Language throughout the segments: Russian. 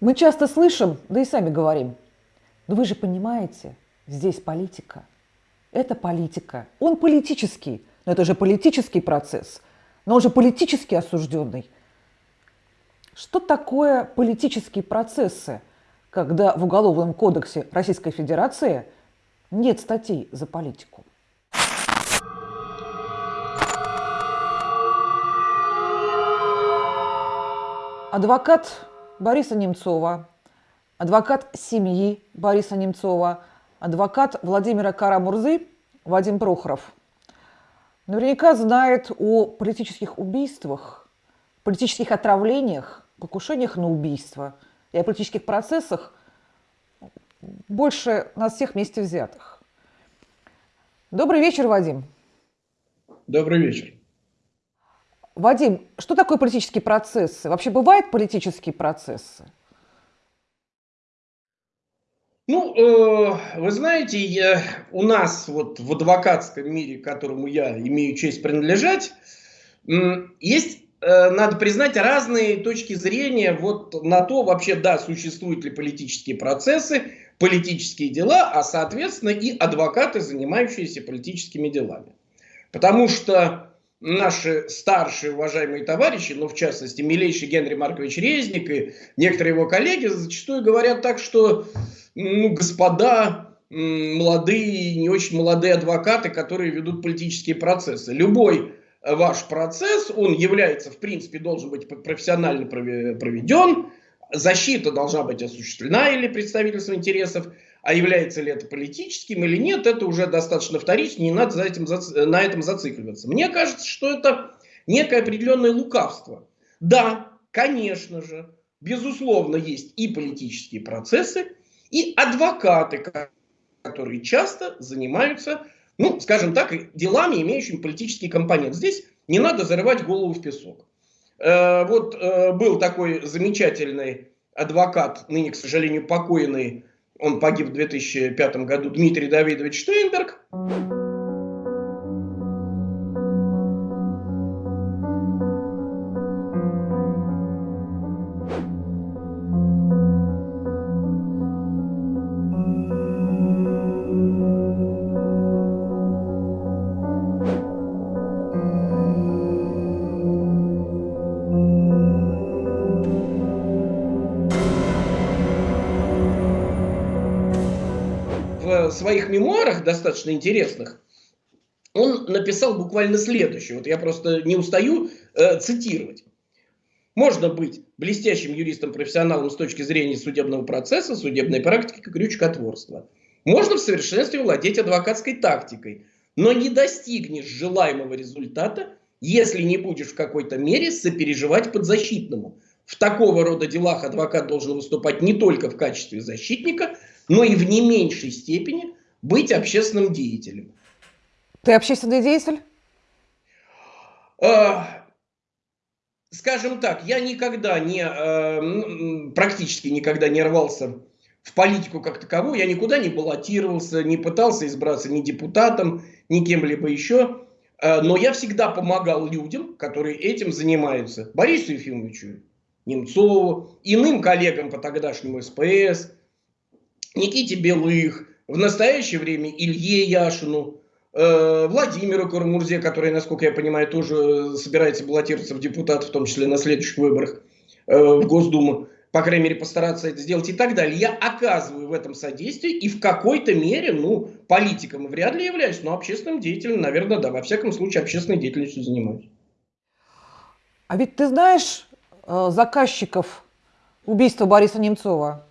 Мы часто слышим, да и сами говорим, но вы же понимаете, здесь политика. Это политика. Он политический, но это же политический процесс, но он же политически осужденный. Что такое политические процессы, когда в Уголовном кодексе Российской Федерации нет статей за политику? Адвокат Бориса Немцова, адвокат семьи Бориса Немцова, адвокат Владимира Карамурзы Вадим Прохоров. Наверняка знает о политических убийствах, политических отравлениях, покушениях на убийство и о политических процессах больше нас всех вместе взятых. Добрый вечер, Вадим. Добрый вечер. Вадим, что такое политические процессы? Вообще бывают политические процессы? Ну, э, вы знаете, я, у нас вот в адвокатском мире, которому я имею честь принадлежать, есть, э, надо признать, разные точки зрения вот на то, вообще, да, существуют ли политические процессы, политические дела, а, соответственно, и адвокаты, занимающиеся политическими делами. Потому что наши старшие уважаемые товарищи, ну, в частности, милейший Генри Маркович Резник и некоторые его коллеги зачастую говорят так, что, ну, господа, молодые, не очень молодые адвокаты, которые ведут политические процессы. Любой ваш процесс, он является, в принципе, должен быть профессионально проведен, защита должна быть осуществлена или представительство интересов, а является ли это политическим или нет, это уже достаточно вторично, не надо за этим, на этом зацикливаться. Мне кажется, что это некое определенное лукавство. Да, конечно же, безусловно, есть и политические процессы, и адвокаты, которые часто занимаются, ну, скажем так, делами, имеющими политический компонент. Здесь не надо зарывать голову в песок. Э, вот э, был такой замечательный адвокат, ныне, к сожалению, покойный он погиб в 2005 году, Дмитрий Давидович Штейнберг. Своих мемуарах, достаточно интересных, он написал буквально следующее. Вот я просто не устаю э, цитировать. Можно быть блестящим юристом-профессионалом с точки зрения судебного процесса, судебной практики, крючкотворства. Можно в совершенстве владеть адвокатской тактикой, но не достигнешь желаемого результата, если не будешь в какой-то мере сопереживать подзащитному. В такого рода делах адвокат должен выступать не только в качестве защитника, но и в не меньшей степени быть общественным деятелем. Ты общественный деятель? Э, скажем так, я никогда не, э, практически никогда не рвался в политику как таковую, я никуда не баллотировался, не пытался избраться ни депутатом, ни кем-либо еще, э, но я всегда помогал людям, которые этим занимаются. Борису Ефимовичу Немцову, иным коллегам по тогдашнему СПС, Никите Белых, в настоящее время Илье Яшину, э, Владимиру Кармурзе, который, насколько я понимаю, тоже собирается баллотироваться в депутат, в том числе на следующих выборах э, в Госдуму, по крайней мере, постараться это сделать и так далее. Я оказываю в этом содействие и в какой-то мере, ну, политиком вряд ли являюсь, но общественным деятелем, наверное, да, во всяком случае, общественной деятельностью занимаюсь. А ведь ты знаешь э, заказчиков убийства Бориса Немцова?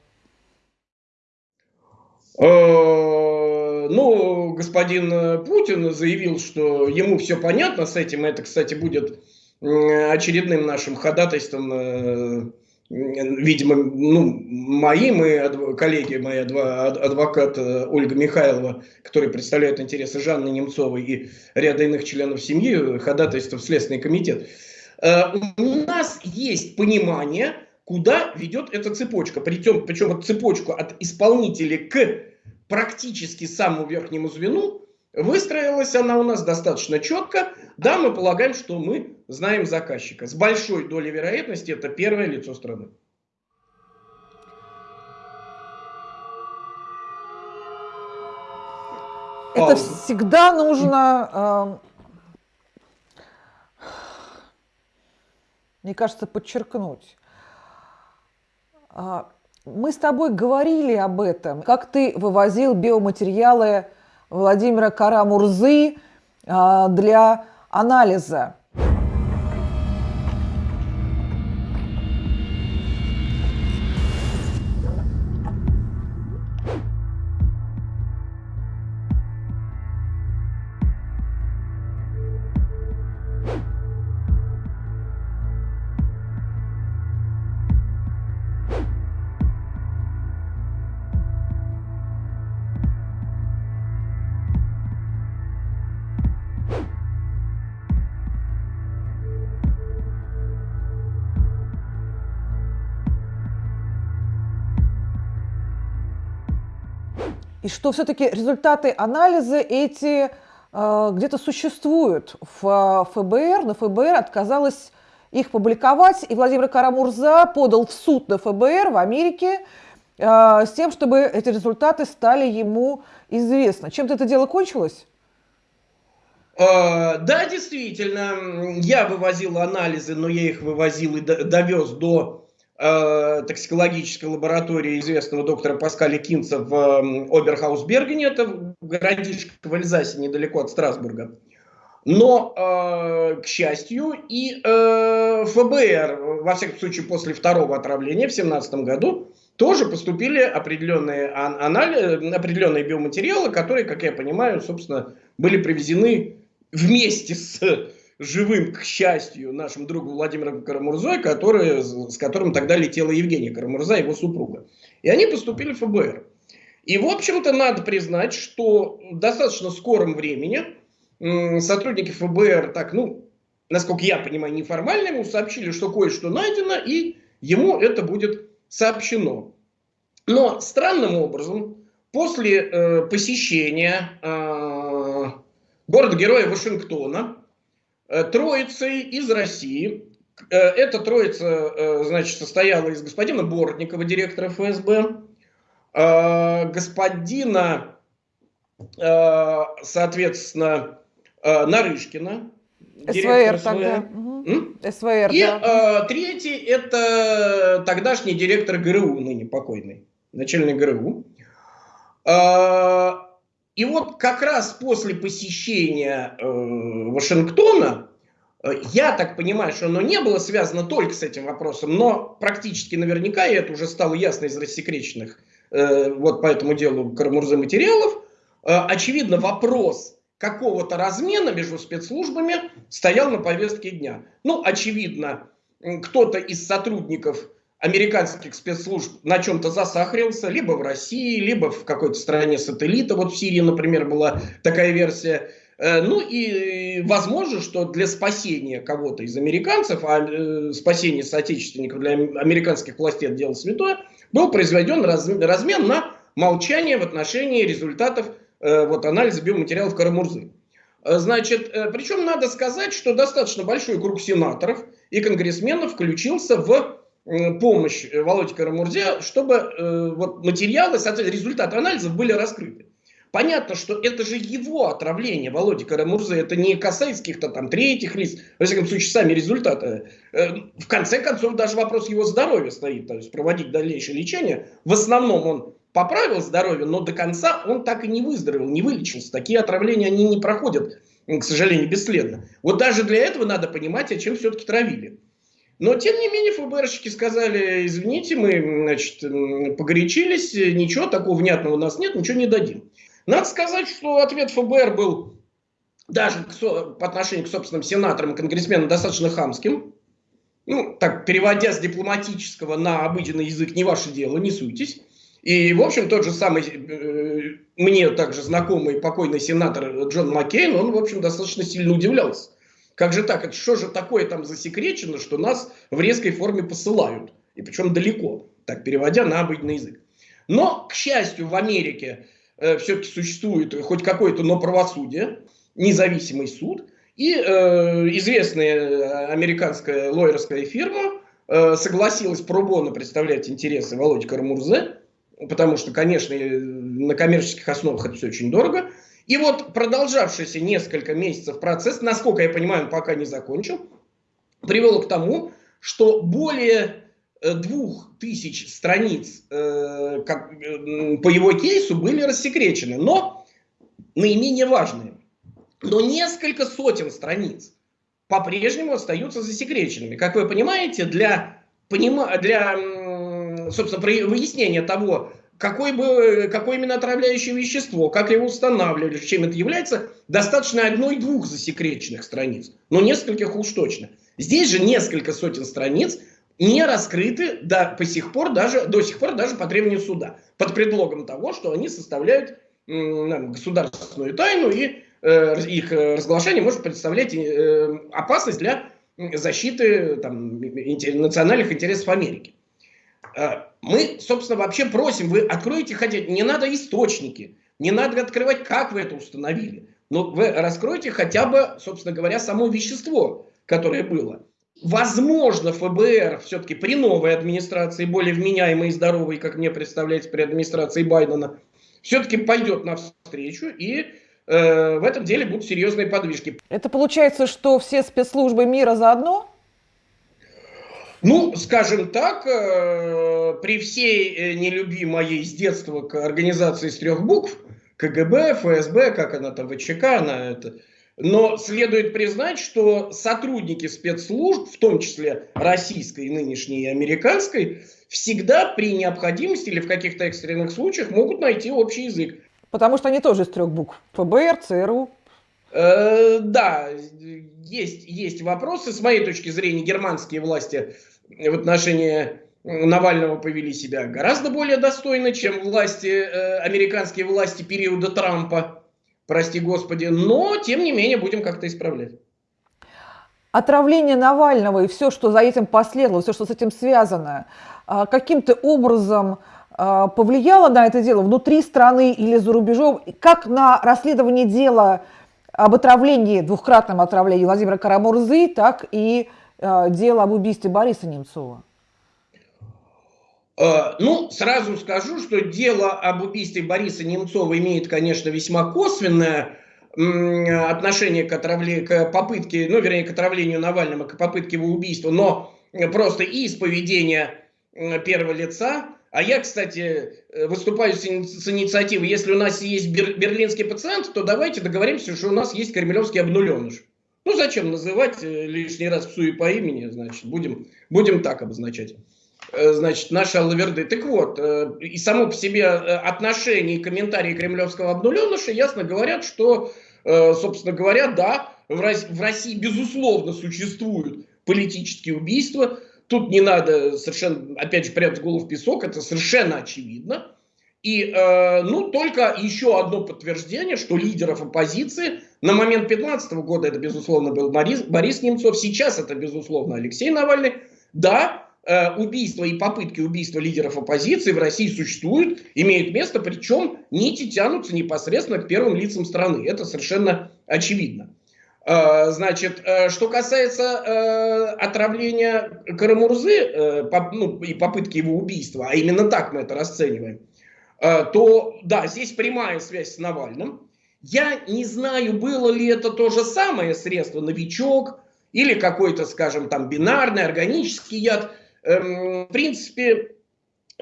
Э, ну, господин Путин заявил, что ему все понятно с этим. Это, кстати, будет очередным нашим ходатайством, э, видимо, ну, моим и коллеги, мои адвокат э, Ольга Михайлова, который представляет интересы Жанны Немцовой и ряда иных членов семьи, ходатайство в Следственный комитет. У нас есть понимание, куда ведет эта цепочка. Причем, причем вот цепочку от исполнителя к практически самому верхнему звену выстроилась она у нас достаточно четко. Да, мы полагаем, что мы знаем заказчика. С большой долей вероятности это первое лицо страны. Это Пауза. всегда нужно, а, мне кажется, подчеркнуть. А, мы с тобой говорили об этом, как ты вывозил биоматериалы Владимира Карамурзы а, для анализа. И что все-таки результаты анализа эти э, где-то существуют в э, ФБР, но ФБР отказалась их публиковать, и Владимир Карамурза подал в суд на ФБР в Америке э, с тем, чтобы эти результаты стали ему известны. Чем-то это дело кончилось? Да, действительно, я вывозил анализы, но я их вывозил и довез до токсикологической лаборатории известного доктора Паскаля Кинца в э, Оберхаусбергене, это городишко в Эльзасе, недалеко от Страсбурга. Но, э, к счастью, и э, ФБР, во всяком случае после второго отравления в 2017 году, тоже поступили определенные, анализы, определенные биоматериалы, которые, как я понимаю, собственно, были привезены вместе с живым, к счастью, нашим другу Владимиром Карамурзой, который, с которым тогда летела Евгения Карамурза, его супруга. И они поступили в ФБР. И, в общем-то, надо признать, что в достаточно скором времени сотрудники ФБР, так, ну, насколько я понимаю, неформально ему сообщили, что кое-что найдено, и ему это будет сообщено. Но странным образом, после э, посещения э, города-героя Вашингтона, троицей из России. Э, эта троица, э, значит, состояла из господина Бортникова, директора ФСБ, господина, соответственно, Нарышкина, СВР СВ. тогда. СВР, И да. третий это тогдашний директор ГРУ, ныне покойный, начальник ГРУ. И вот как раз после посещения э, Вашингтона, э, я так понимаю, что оно не было связано только с этим вопросом, но практически наверняка, и это уже стало ясно из рассекреченных э, вот по этому делу Карамурзы материалов, э, очевидно вопрос какого-то размена между спецслужбами стоял на повестке дня. Ну, очевидно, кто-то из сотрудников американских спецслужб на чем-то засахарился, либо в России, либо в какой-то стране сателлита, вот в Сирии, например, была такая версия. Э, ну и возможно, что для спасения кого-то из американцев, а э, спасение соотечественников для американских властей это дело святое, был произведен размен на молчание в отношении результатов э, вот, анализа биоматериалов Карамурзы. Значит, причем надо сказать, что достаточно большой круг сенаторов и конгрессменов включился в помощь э, Володе Карамурзе, чтобы э, вот материалы, соответственно, результаты анализов были раскрыты. Понятно, что это же его отравление, Володи Карамурзы, это не касается каких-то там третьих лиц, во всяком случае, сами результаты. Э, в конце концов, даже вопрос его здоровья стоит, то есть проводить дальнейшее лечение. В основном он поправил здоровье, но до конца он так и не выздоровел, не вылечился. Такие отравления, они не проходят, к сожалению, бесследно. Вот даже для этого надо понимать, а чем все-таки травили. Но, тем не менее, ФБРщики сказали, извините, мы значит, погорячились, ничего такого внятного у нас нет, ничего не дадим. Надо сказать, что ответ ФБР был даже по отношению к собственным сенаторам и конгрессменам достаточно хамским. Ну, так, переводя с дипломатического на обыденный язык, не ваше дело, не суйтесь. И, в общем, тот же самый, э, мне также знакомый покойный сенатор Джон Маккейн, он, в общем, достаточно сильно удивлялся как же так? Это что же такое там засекречено, что нас в резкой форме посылают? И причем далеко, так переводя на обыденный язык. Но, к счастью, в Америке э, все-таки существует хоть какое-то, но правосудие, независимый суд. И э, известная американская лоерская фирма э, согласилась пробона представлять интересы Володи Карамурзе, потому что, конечно, на коммерческих основах это все очень дорого. И вот продолжавшийся несколько месяцев процесс, насколько я понимаю, он пока не закончил, привел к тому, что более э, двух тысяч страниц э, как, э, по его кейсу были рассекречены, но наименее важные. Но несколько сотен страниц по-прежнему остаются засекреченными. Как вы понимаете, для, для собственно, выяснения того, какой бы, какое именно отравляющее вещество, как его устанавливали, чем это является, достаточно одной-двух засекреченных страниц, но нескольких уж точно. Здесь же несколько сотен страниц не раскрыты до, по сих пор даже, до сих пор даже по требованию суда, под предлогом того, что они составляют государственную тайну, и э, их разглашение может представлять э, опасность для защиты там, национальных интересов Америки. Э, мы, собственно, вообще просим, вы откройте хотя не надо источники, не надо открывать, как вы это установили, но вы раскройте хотя бы, собственно говоря, само вещество, которое было. Возможно, ФБР все-таки при новой администрации, более вменяемой и здоровой, как мне представляется, при администрации Байдена, все-таки пойдет навстречу и э, в этом деле будут серьезные подвижки. Это получается, что все спецслужбы мира заодно? Ну, скажем так, э, при всей э, нелюбви моей с детства к организации с трех букв, КГБ, ФСБ, как она там, ВЧК, она это... Но следует признать, что сотрудники спецслужб, в том числе российской, нынешней и американской, всегда при необходимости или в каких-то экстренных случаях могут найти общий язык. Потому что они тоже из трех букв. ФБР, ЦРУ. Э, да, есть, есть вопросы. С моей точки зрения, германские власти в отношении Навального повели себя гораздо более достойно, чем власти, э, американские власти периода Трампа, прости господи, но тем не менее будем как-то исправлять. Отравление Навального и все, что за этим последовало, все, что с этим связано, а, каким-то образом а, повлияло на это дело внутри страны или за рубежом, как на расследование дела об отравлении, двухкратном отравлении Владимира Карамурзы, так и Э, дело об убийстве Бориса Немцова? Э, ну, сразу скажу, что дело об убийстве Бориса Немцова имеет, конечно, весьма косвенное отношение к, отравле... к попытке, ну, вернее, к отравлению Навального, к попытке его убийства, но просто и из поведения первого лица. А я, кстати, выступаю с инициативой, если у нас есть берлинский пациент, то давайте договоримся, что у нас есть кремлевский обнуленыш. Ну, зачем называть э, лишний раз псу и по имени, значит, будем, будем так обозначать. Э, значит, наша Лаверды. Так вот, э, и само по себе отношение и комментарии кремлевского обнуленыша ясно говорят, что, собственно говоря, да, в России, безусловно, существуют политические убийства. Тут не надо совершенно, опять же, прятать голову в песок, это совершенно очевидно. И, э, ну, только еще одно подтверждение, что лидеров оппозиции на момент 2015 года это, безусловно, был Борис, Борис Немцов, сейчас это, безусловно, Алексей Навальный. Да, э, убийства и попытки убийства лидеров оппозиции в России существуют, имеют место, причем нити тянутся непосредственно к первым лицам страны. Это совершенно очевидно. Э, значит, э, что касается э, отравления Карамурзы ну, и попытки его убийства, а именно так мы это расцениваем, то да, здесь прямая связь с Навальным. Я не знаю, было ли это то же самое средство «Новичок» или какой-то, скажем, там бинарный, органический яд. Эм, в принципе,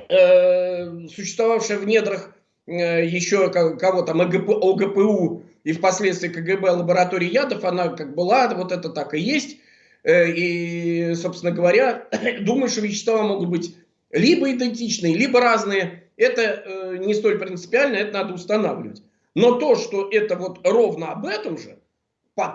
существовавшая в недрах еще кого там ОГПУ и впоследствии КГБ лаборатории ядов, она как была, вот это так и есть. И, собственно говоря, думаю, что вещества могут быть либо идентичные, либо разные это э, не столь принципиально, это надо устанавливать. Но то, что это вот ровно об этом же,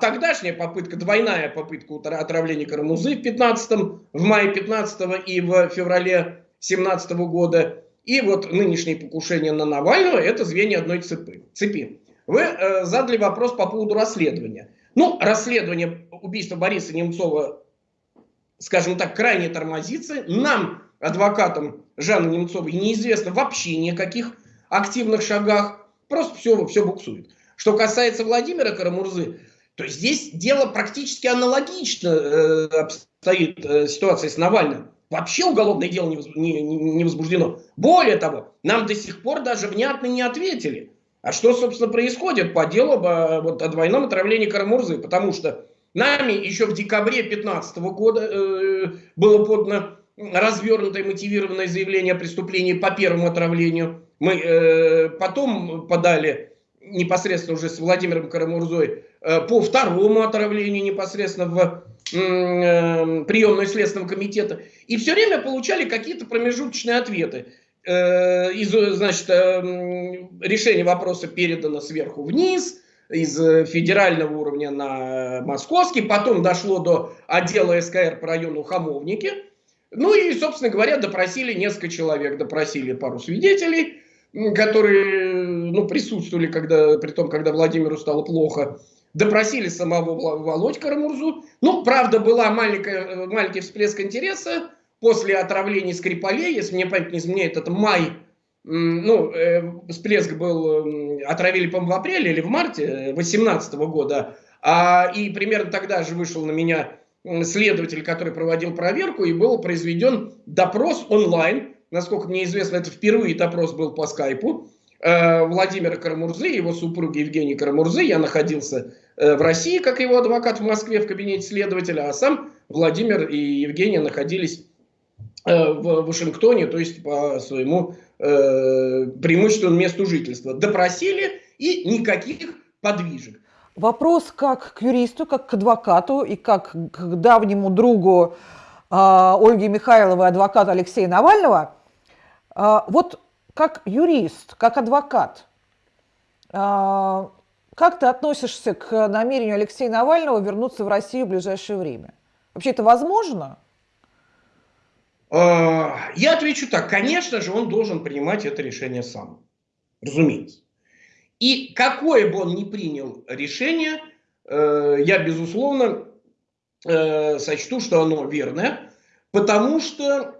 тогдашняя попытка, двойная попытка отравления Карамузы в 15 в мае 15 и в феврале 17 года, и вот нынешнее покушение на Навального, это звенья одной цепи. цепи. Вы э, задали вопрос по поводу расследования. Ну, расследование убийства Бориса Немцова, скажем так, крайне тормозится. Нам адвокатом Жанны Немцовой неизвестно вообще никаких активных шагах, просто все, все буксует. Что касается Владимира Карамурзы, то здесь дело практически аналогично э, обстоит э, ситуация с Навальным. Вообще уголовное дело не, не, не возбуждено. Более того, нам до сих пор даже внятно не ответили. А что, собственно, происходит по делу вот, о двойном отравлении Карамурзы? Потому что нами еще в декабре 2015 года э, было подано развернутое мотивированное заявление о преступлении по первому отравлению. Мы э, потом подали непосредственно уже с Владимиром Карамурзой э, по второму отравлению непосредственно в э, приемную Следственного комитета. И все время получали какие-то промежуточные ответы. Э, из, значит, э, решение вопроса передано сверху вниз, из федерального уровня на московский, потом дошло до отдела СКР по району Хамовники. Ну и, собственно говоря, допросили несколько человек, допросили пару свидетелей, которые ну, присутствовали, когда, при том, когда Владимиру стало плохо. Допросили самого Володь Карамурзу. Ну, правда, была маленькая, маленький всплеск интереса после отравления Скрипалей, если мне память не изменяет, это май, ну, э, всплеск был, э, отравили, по-моему, в апреле или в марте 2018 года, а, и примерно тогда же вышел на меня следователь, который проводил проверку, и был произведен допрос онлайн, насколько мне известно, это впервые допрос был по скайпу, э, Владимира Карамурзы, его супруги Евгений Карамурзы. Я находился э, в России, как его адвокат в Москве в кабинете следователя, а сам Владимир и Евгения находились э, в Вашингтоне, то есть по своему преимущественному месту жительства. Допросили и никаких подвижек. Вопрос как к юристу, как к адвокату и как к давнему другу э, Ольги Михайловой, адвоката Алексея Навального. Э, вот как юрист, как адвокат, а, как ты относишься к намерению Алексея Навального вернуться в Россию в ближайшее время? Вообще это возможно? А, я отвечу так. Конечно же, он должен принимать это решение сам. Разумеется. И какое бы он ни принял решение, э, я, безусловно, э, сочту, что оно верное, потому что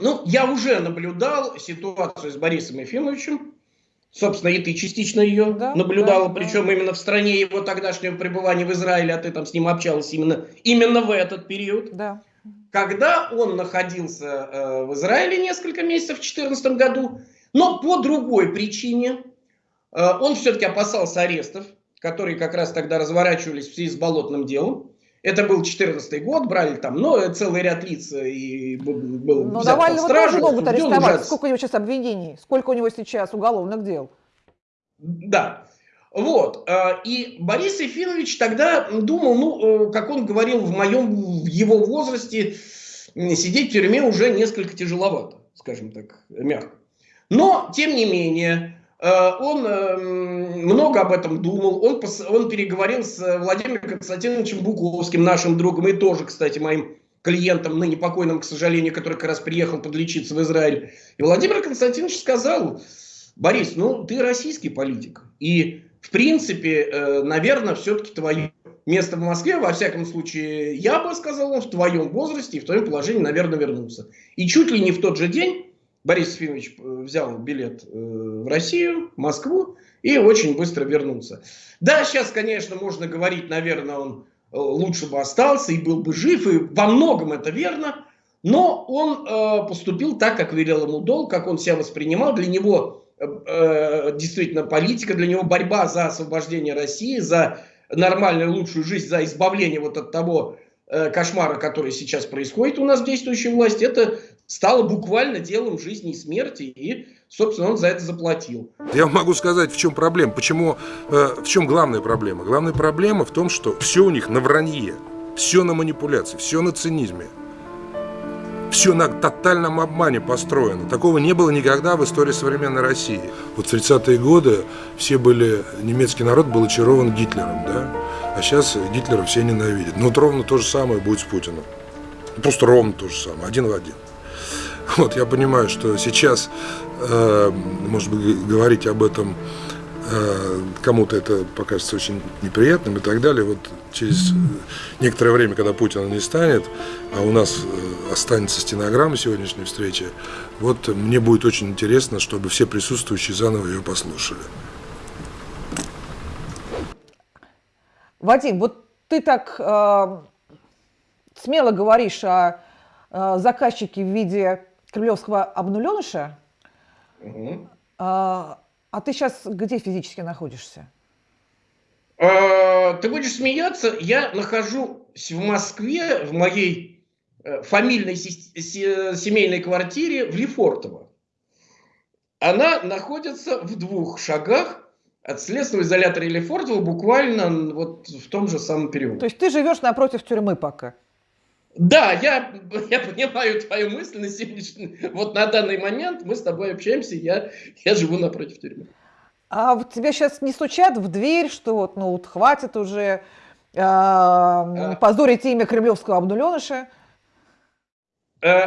ну, я уже наблюдал ситуацию с Борисом Ефимовичем. Собственно, и ты частично ее да, наблюдала, да, причем да. именно в стране его тогдашнего пребывания в Израиле, а ты там с ним общалась именно, именно в этот период. Да. Когда он находился э, в Израиле несколько месяцев в 2014 году, но по другой причине, э, он все-таки опасался арестов, которые как раз тогда разворачивались в связи с болотным делом. Это был 14 год, брали там, ну, целый ряд лиц и был Но Навального тоже могут арестовать. Сколько у него сейчас обвинений? Сколько у него сейчас уголовных дел? Да. Вот. Э, и Борис Ефимович тогда думал, ну, э, как он говорил, в моем, в его возрасте сидеть в тюрьме уже несколько тяжеловато, скажем так, мягко. Но, тем не менее, Э, он много об этом думал, он, он переговорил с Владимиром Константиновичем Буковским, нашим другом, и тоже, кстати, моим клиентом, ныне покойным, к сожалению, который как раз приехал подлечиться в Израиль. И Владимир Константинович сказал, Борис, ну ты российский политик, и в принципе, э, наверное, все-таки твое место в Москве, во всяком случае, я бы сказал, в твоем возрасте и в твоем положении, наверное, вернулся. И чуть ли не в тот же день Борис Ефимович э, взял билет э, в Россию, в Москву и очень быстро вернулся. Да, сейчас, конечно, можно говорить, наверное, он лучше бы остался и был бы жив, и во многом это верно, но он поступил так, как велел ему долг, как он себя воспринимал. Для него действительно политика, для него борьба за освобождение России, за нормальную, лучшую жизнь, за избавление вот от того э, кошмара, который сейчас происходит у нас в действующей власти, это стало буквально делом жизни и смерти, и, собственно, он за это заплатил. Я могу сказать, в чем проблема, почему, э, в чем главная проблема. Главная проблема в том, что все у них на вранье, все на манипуляции, все на цинизме. Все на тотальном обмане построено. Такого не было никогда в истории современной России. Вот в 30-е годы все были, немецкий народ был очарован Гитлером, да? А сейчас Гитлера все ненавидят. Но вот ровно то же самое будет с Путиным. Просто ровно то же самое, один в один. Вот я понимаю, что сейчас, э, может быть, говорить об этом кому-то это покажется очень неприятным и так далее. Вот через некоторое время, когда Путина не станет, а у нас э, останется стенограмма сегодняшней встречи, вот мне будет очень интересно, чтобы все присутствующие заново ее послушали. Вадим, вот ты так э, смело говоришь о э, заказчике в виде кремлевского обнуленыша, угу. А ты сейчас где физически находишься? А, ты будешь смеяться, я нахожусь в Москве, в моей э, фамильной семейной квартире в Лефортово. Она находится в двух шагах от следственного изолятора Лефортово, буквально вот в том же самом периоде. То есть ты живешь напротив тюрьмы пока? Да, я, я понимаю твою мысль на сегодняшний... Вот на данный момент мы с тобой общаемся, я, я живу напротив тюрьмы. А вот тебе сейчас не стучат в дверь, что вот, ну, вот хватит уже э, а... позорить имя кремлевского обнуленыша? Э,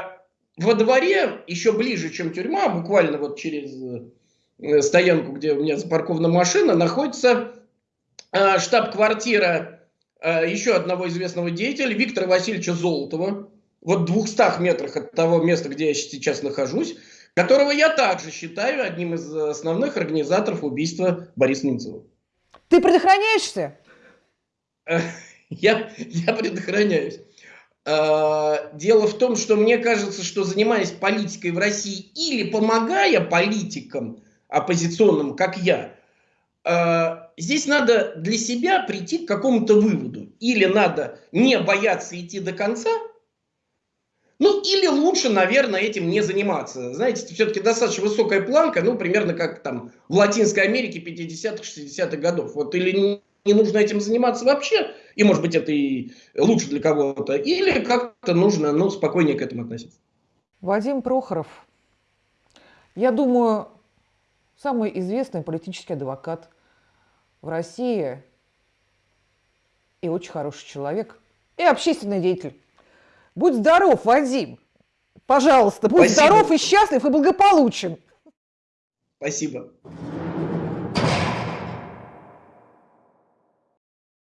во дворе, еще ближе, чем тюрьма, буквально вот через э, стоянку, где у меня запаркована машина, находится э, штаб-квартира еще одного известного деятеля, Виктора Васильевича Золотова, вот в 200 метрах от того места, где я сейчас нахожусь которого я также считаю одним из основных организаторов убийства Бориса Немцова. Ты предохраняешься? Я, я предохраняюсь. А, дело в том, что мне кажется, что занимаясь политикой в России или помогая политикам оппозиционным, как я, здесь надо для себя прийти к какому-то выводу. Или надо не бояться идти до конца – ну, или лучше, наверное, этим не заниматься. Знаете, все-таки достаточно высокая планка, ну, примерно как там в Латинской Америке 50-х, 60-х годов. Вот или не нужно этим заниматься вообще, и, может быть, это и лучше для кого-то, или как-то нужно, ну, спокойнее к этому относиться. Вадим Прохоров, я думаю, самый известный политический адвокат в России и очень хороший человек, и общественный деятель. Будь здоров, Вадим. Пожалуйста, будь Спасибо. здоров и счастлив и благополучен. Спасибо.